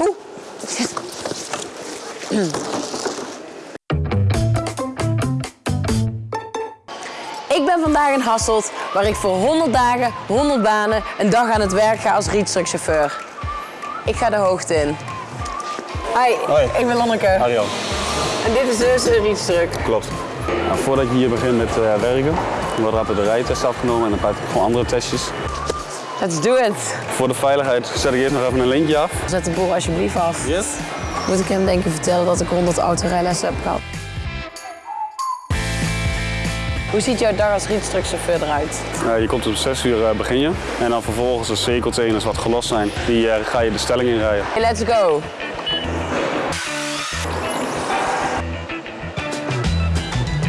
Oeh. Ik ben vandaag in Hasselt, waar ik voor 100 dagen, 100 banen, een dag aan het werk ga als rietstrukchauffeur. Ik ga de hoogte in. Hi, Hoi. ik ben Lonneke. Arjan, En dit is dus een rietstruk. klopt. Nou, voordat je hier begint met eh, werken, wordt altijd de rijtest afgenomen en ik gewoon andere testjes. Let's do it. Voor de veiligheid zet ik eerst nog even een lintje af. Zet de boel alsjeblieft af. Yes. Moet ik hem denk ik vertellen dat ik 100 autorijlessen heb gehad. Hoe ziet jouw dag als rietstrukchauffeur eruit? Eh, je komt om 6 uur eh, begin je en dan vervolgens de cirkelteners wat gelost zijn, die eh, ga je de stelling in rijden. Hey, let's go.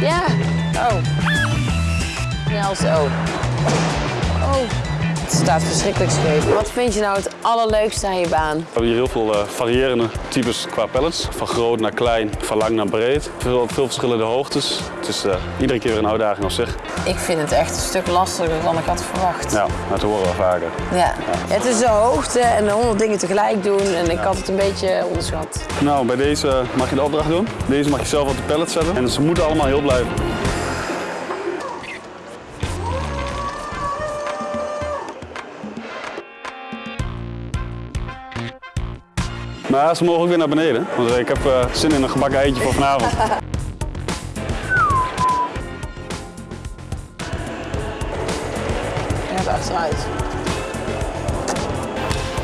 Ja. Oh. Snel zo. Oh. Het staat verschrikkelijk scheef. Wat vind je nou het allerleukste aan je baan? We hebben hier heel veel eh, variërende types qua pallets. Van groot naar klein, van lang naar breed. Veel, veel verschillende hoogtes. Het is eh, iedere keer weer een uitdaging op zich. Ik vind het echt een stuk lastiger dan ik had verwacht. Ja, dat horen we vaker. Ja. Het is de hoogte en honderd dingen tegelijk doen en ik had het een beetje onderschat. Nou, bij deze mag je de opdracht doen. Deze mag je zelf op de pallet zetten. En ze moeten allemaal heel blijven. Maar ze mogen ook weer naar beneden. Want ik heb eh, zin in een gebakken eitje voor vanavond. Gaat achteruit.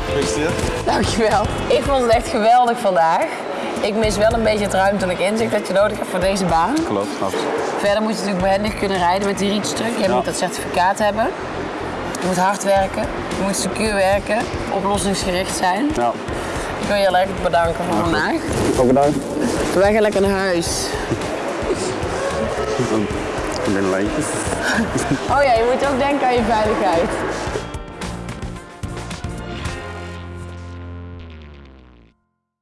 Gefeliciteerd. Dankjewel. Ik vond het echt geweldig vandaag. Ik mis wel een beetje het ruimtelijk inzicht dat je nodig hebt voor deze baan. Klopt, snap. Verder moet je natuurlijk behendig kunnen rijden met die rietstruk. Je Ja. moet dat certificaat hebben. Je moet hard werken. Je moet secuur werken. Oplossingsgericht zijn. Ja, Ik wil je heel erg bedanken voor vandaag. ook bedankt. Wij gaan lekker naar huis. Een binnenlijntje. Oh ja, je moet ook denken aan je veiligheid.